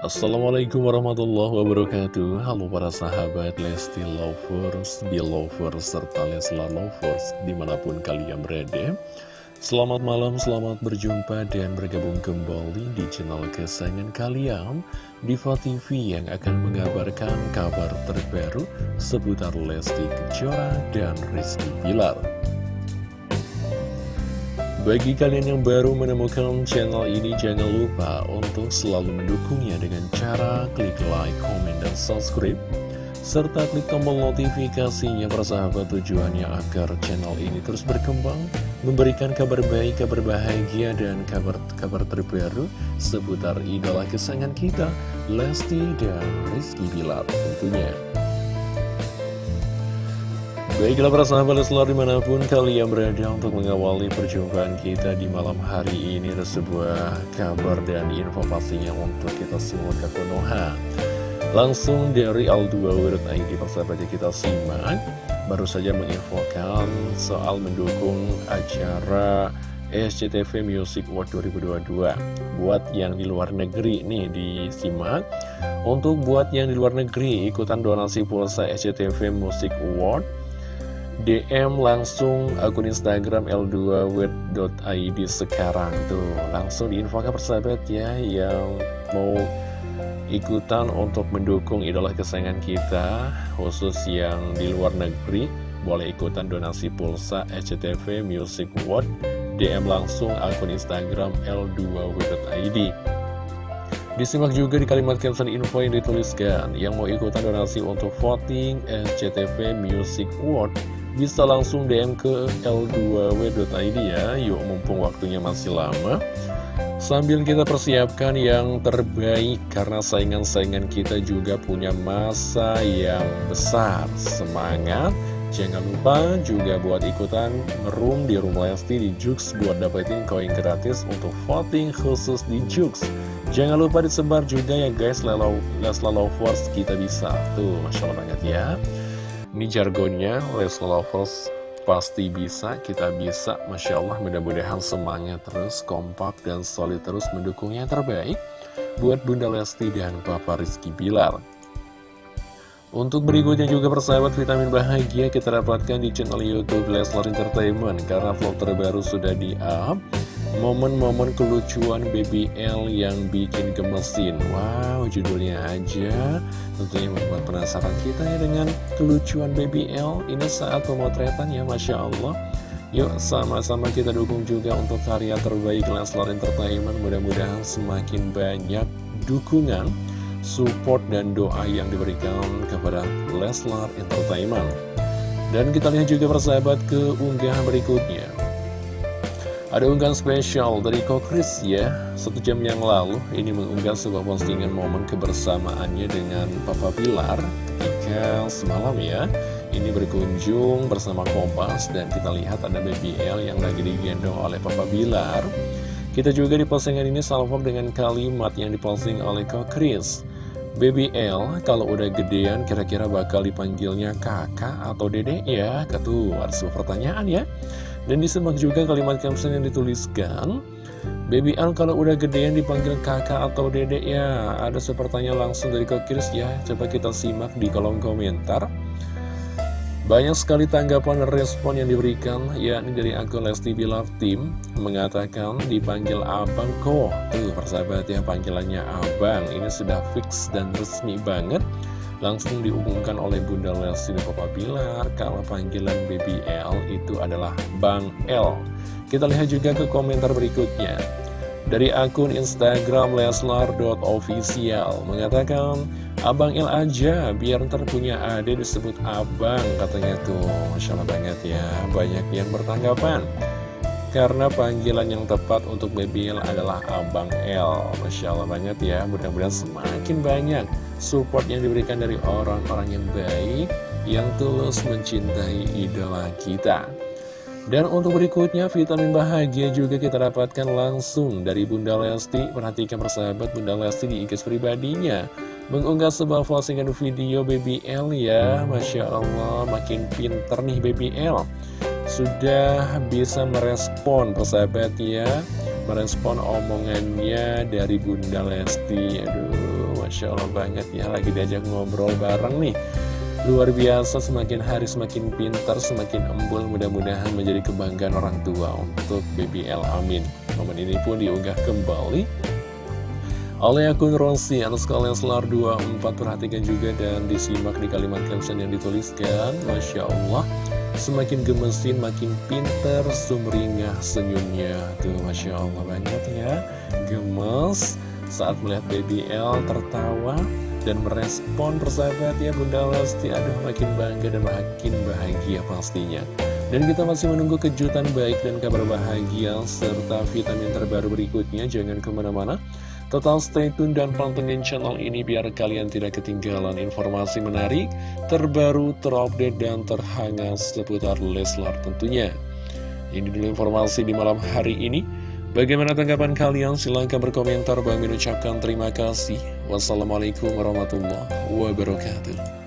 Assalamualaikum warahmatullahi wabarakatuh. Halo para sahabat Lesti Lovers, Belovers, serta Leslar Lovers di mana pun kalian berada. Selamat malam, selamat berjumpa dan bergabung kembali di channel kesayangan kalian Diva TV yang akan mengabarkan kabar terbaru seputar Lesti Kejora dan Rizky Bilar bagi kalian yang baru menemukan channel ini, jangan lupa untuk selalu mendukungnya dengan cara klik like, comment, dan subscribe. Serta klik tombol notifikasinya persahabat tujuannya agar channel ini terus berkembang, memberikan kabar baik, kabar bahagia, dan kabar-kabar terbaru seputar idola kesayangan kita, Lesti dan Rizky Bilar tentunya. Baiklah para sahabat selalu di mana pun kalian berada untuk mengawali perjumpaan kita di malam hari ini Ada sebuah kabar dan info pastinya untuk kita semua ke Konoha Langsung dari Al2.id persahabatnya kita simak. Baru saja menginfokan soal mendukung acara SCTV Music Award 2022 Buat yang di luar negeri nih disimak. Untuk buat yang di luar negeri ikutan donasi pulsa SCTV Music Award DM langsung akun Instagram l2wed.id sekarang. Tuh langsung diinfokan persahabat ya yang mau ikutan untuk mendukung idola kesayangan kita khusus yang di luar negeri boleh ikutan donasi pulsa SCTV Music World. DM langsung akun Instagram l2w.id Disimak juga di kalimat caption info yang dituliskan. Yang mau ikutan donasi untuk voting SCTV Music Award bisa langsung DM ke l2w.id ya Yuk mumpung waktunya masih lama Sambil kita persiapkan yang terbaik Karena saingan-saingan kita juga punya masa yang besar Semangat Jangan lupa juga buat ikutan merum di Rumah Lesti di Jux buat dapetin koin gratis untuk voting khusus di Jux. Jangan lupa disebar juga ya guys, Lesla Lovers kita bisa. Tuh, Masya Allah banget ya. Ini jargonnya Leslie Lovers pasti bisa, kita bisa. Masya Allah mudah-mudahan semangat terus, kompak dan solid terus mendukung yang terbaik Buat Bunda Lesti dan Papa Rizky Bilar. Untuk berikutnya juga persahabat vitamin bahagia kita dapatkan di channel Youtube Leslar Entertainment. Karena vlog terbaru sudah di-up Momen-momen kelucuan BBL yang bikin gemesin. Wow, judulnya aja. Tentunya membuat penasaran kita ya dengan kelucuan BBL Ini saat pemotretan ya, Masya Allah. Yuk sama-sama kita dukung juga untuk karya terbaik Leslar Entertainment. Mudah-mudahan semakin banyak dukungan, support, dan doa yang diberikan kepada Leslar Entertainment. Dan kita lihat juga persahabat ke unggahan berikutnya ada unggahan spesial dari Kokris ya. Satu jam yang lalu ini mengunggah sebuah postingan momen kebersamaannya dengan Papa Pilar Ketika semalam ya. Ini berkunjung bersama Kompas Dan kita lihat ada BBL yang lagi digendong oleh Papa Bilar Kita juga di postingan ini salvom dengan kalimat yang diposting oleh Kokris BBL kalau udah gedean kira-kira bakal dipanggilnya kakak atau dedek ya? Ketua, ada sebuah pertanyaan ya dan disimak juga kalimat caption yang dituliskan Baby Al kalau udah gedean dipanggil kakak atau dedek ya. Ada sepertanya langsung dari Kokiris ya Coba kita simak di kolom komentar banyak sekali tanggapan dan respon yang diberikan, yakni dari akun Lesti Bilar Tim, mengatakan dipanggil Abang kok. Tuh, persahabat ya, panggilannya Abang. Ini sudah fix dan resmi banget langsung diumumkan oleh Bunda Lesti dan Papa Bilar kalau panggilan BBL itu adalah Bang L. Kita lihat juga ke komentar berikutnya. Dari akun Instagram leslar.official mengatakan, Abang L aja, biar ntar punya ade disebut Abang, katanya tuh. Masya Allah banget ya, banyak yang bertanggapan. Karena panggilan yang tepat untuk BBL adalah Abang L. Masya Allah banget ya, mudah-mudahan semakin banyak support yang diberikan dari orang-orang yang baik yang tulus mencintai idola kita. Dan untuk berikutnya, vitamin bahagia juga kita dapatkan langsung dari Bunda Lesti. Perhatikan persahabat Bunda Lesti di IG pribadinya. Mengunggah sebuah postingan video BBL ya. Masya Allah, makin pinter nih BBL. Sudah bisa merespon persahabat ya merespon omongannya dari Bunda Lesti Aduh, Masya Allah banget ya Lagi diajak ngobrol bareng nih Luar biasa, semakin hari semakin pintar, semakin embul Mudah-mudahan menjadi kebanggaan orang tua untuk BBL Amin. Momen ini pun diunggah kembali oleh akun Rosi atas kalian selar 24 perhatikan juga dan disimak di kalimat caption yang dituliskan. Masya Allah Semakin gemesin, makin pinter, sumringah senyumnya. Tuh, Masya Allah banget ya. Gemes saat melihat baby L tertawa dan merespon persahabat ya Bunda Lesti Aduh, makin bangga dan makin bahagia pastinya dan kita masih menunggu kejutan baik dan kabar bahagia serta vitamin terbaru berikutnya. Jangan ke mana-mana. Total stay tune dan pantengin channel ini biar kalian tidak ketinggalan informasi menarik, terbaru, terupdate, dan terhangat seputar Leslar tentunya. Ini dulu informasi di malam hari ini. Bagaimana tanggapan kalian? Silahkan berkomentar. Bang ucapkan terima kasih. Wassalamualaikum warahmatullahi wabarakatuh.